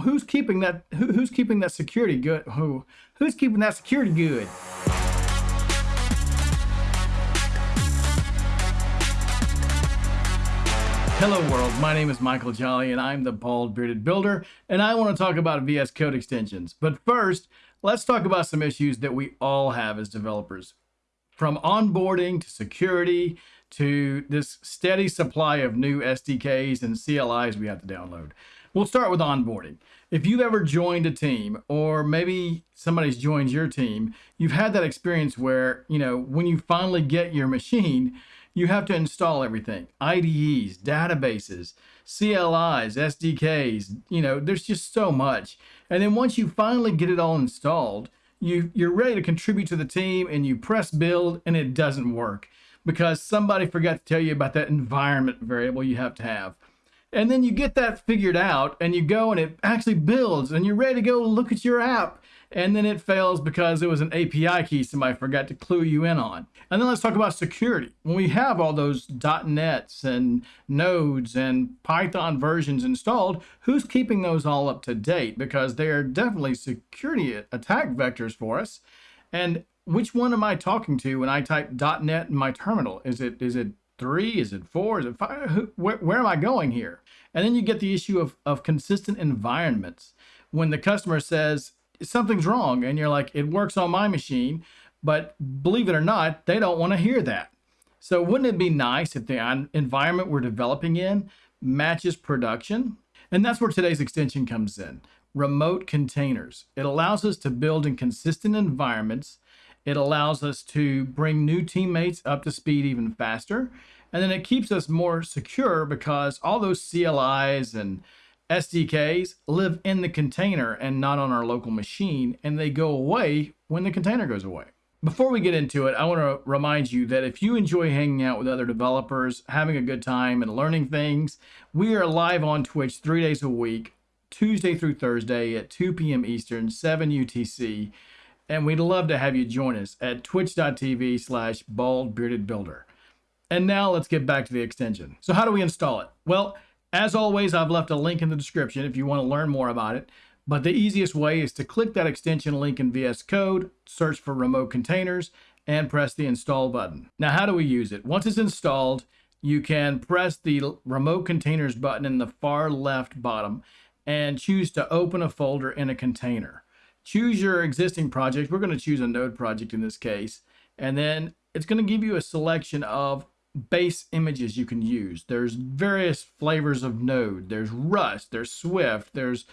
who's keeping that who, who's keeping that security good who who's keeping that security good Hello world, my name is Michael Jolly and I'm the Bald Bearded Builder and I want to talk about VS Code extensions. But first, let's talk about some issues that we all have as developers. From onboarding to security to this steady supply of new SDKs and CLIs we have to download. We'll start with onboarding. If you've ever joined a team or maybe somebody's joined your team, you've had that experience where, you know, when you finally get your machine, you have to install everything IDEs, databases, CLIs, SDKs. You know, there's just so much. And then once you finally get it all installed, you, you're ready to contribute to the team and you press build and it doesn't work because somebody forgot to tell you about that environment variable you have to have. And then you get that figured out and you go and it actually builds and you're ready to go look at your app and then it fails because it was an API key somebody forgot to clue you in on. And then let's talk about security. When we have all those .NETs and nodes and Python versions installed, who's keeping those all up to date? Because they are definitely security attack vectors for us. And which one am I talking to when I type .NET in my terminal? Is it is it three? Is it four? Is it five? Where, where am I going here? And then you get the issue of, of consistent environments. When the customer says, something's wrong. And you're like, it works on my machine. But believe it or not, they don't want to hear that. So wouldn't it be nice if the environment we're developing in matches production? And that's where today's extension comes in. Remote containers. It allows us to build in consistent environments. It allows us to bring new teammates up to speed even faster. And then it keeps us more secure because all those CLIs and SDKs live in the container and not on our local machine, and they go away when the container goes away. Before we get into it, I want to remind you that if you enjoy hanging out with other developers, having a good time, and learning things, we are live on Twitch three days a week, Tuesday through Thursday at 2 p.m. Eastern, 7 UTC. And we'd love to have you join us at twitch.tv slash baldbeardedbuilder. And now let's get back to the extension. So how do we install it? Well, as always, I've left a link in the description if you want to learn more about it. But the easiest way is to click that extension link in VS Code, search for remote containers, and press the install button. Now, how do we use it? Once it's installed, you can press the remote containers button in the far left bottom and choose to open a folder in a container. Choose your existing project. We're going to choose a node project in this case. And then it's going to give you a selection of base images you can use. There's various flavors of Node. There's Rust, there's Swift, there's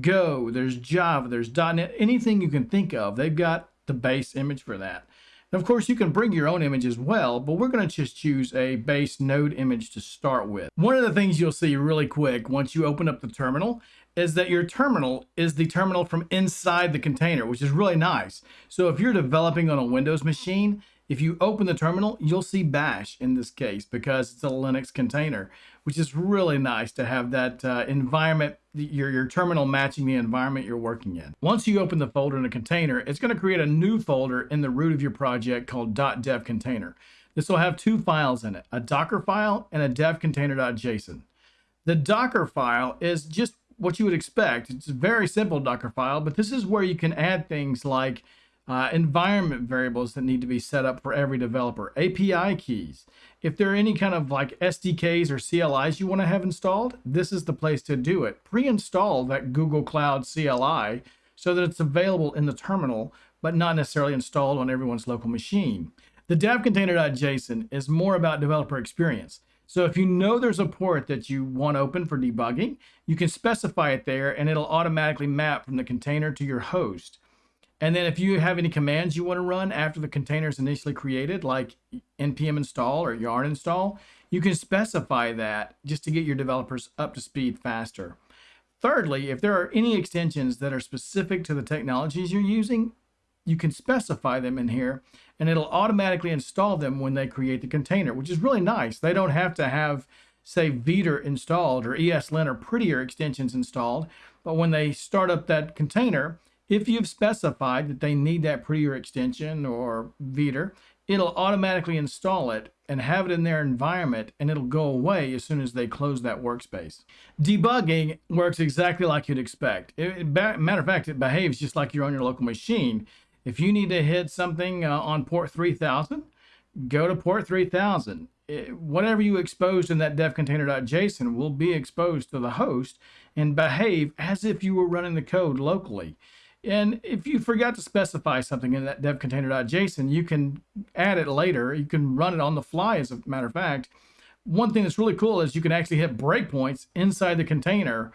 Go, there's Java, there's .NET, anything you can think of. They've got the base image for that. Of course, you can bring your own image as well, but we're going to just choose a base node image to start with. One of the things you'll see really quick once you open up the terminal is that your terminal is the terminal from inside the container, which is really nice. So if you're developing on a Windows machine, if you open the terminal, you'll see bash in this case because it's a Linux container, which is really nice to have that uh, environment, your, your terminal matching the environment you're working in. Once you open the folder in a container, it's going to create a new folder in the root of your project called .dev container. This will have two files in it, a Docker file and a devcontainer.json. The Docker file is just what you would expect. It's a very simple Docker file, but this is where you can add things like uh, environment variables that need to be set up for every developer, API keys. If there are any kind of like SDKs or CLIs you want to have installed, this is the place to do it. Pre-install that Google Cloud CLI so that it's available in the terminal, but not necessarily installed on everyone's local machine. The devcontainer.json is more about developer experience. So if you know there's a port that you want open for debugging, you can specify it there and it'll automatically map from the container to your host. And then if you have any commands you want to run after the container is initially created, like npm install or yarn install, you can specify that just to get your developers up to speed faster. Thirdly, if there are any extensions that are specific to the technologies you're using, you can specify them in here and it'll automatically install them when they create the container, which is really nice. They don't have to have, say, Vetur installed or ESLint or prettier extensions installed, but when they start up that container, if you've specified that they need that prettier extension or Vetur, it'll automatically install it and have it in their environment and it'll go away as soon as they close that workspace. Debugging works exactly like you'd expect. It, matter of fact, it behaves just like you're on your local machine. If you need to hit something uh, on port 3000, go to port 3000. It, whatever you exposed in that devcontainer.json will be exposed to the host and behave as if you were running the code locally. And if you forgot to specify something in that devcontainer.json, you can add it later. You can run it on the fly, as a matter of fact. One thing that's really cool is you can actually hit breakpoints inside the container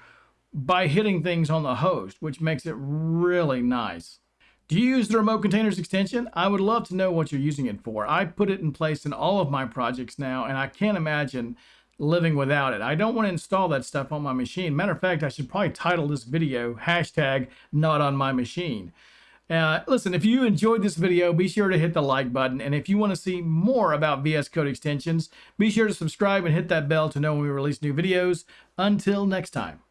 by hitting things on the host, which makes it really nice. Do you use the remote containers extension? I would love to know what you're using it for. I put it in place in all of my projects now, and I can't imagine living without it. I don't want to install that stuff on my machine. Matter of fact, I should probably title this video hashtag not on my machine. Uh, listen, if you enjoyed this video, be sure to hit the like button. And if you want to see more about VS Code extensions, be sure to subscribe and hit that bell to know when we release new videos. Until next time.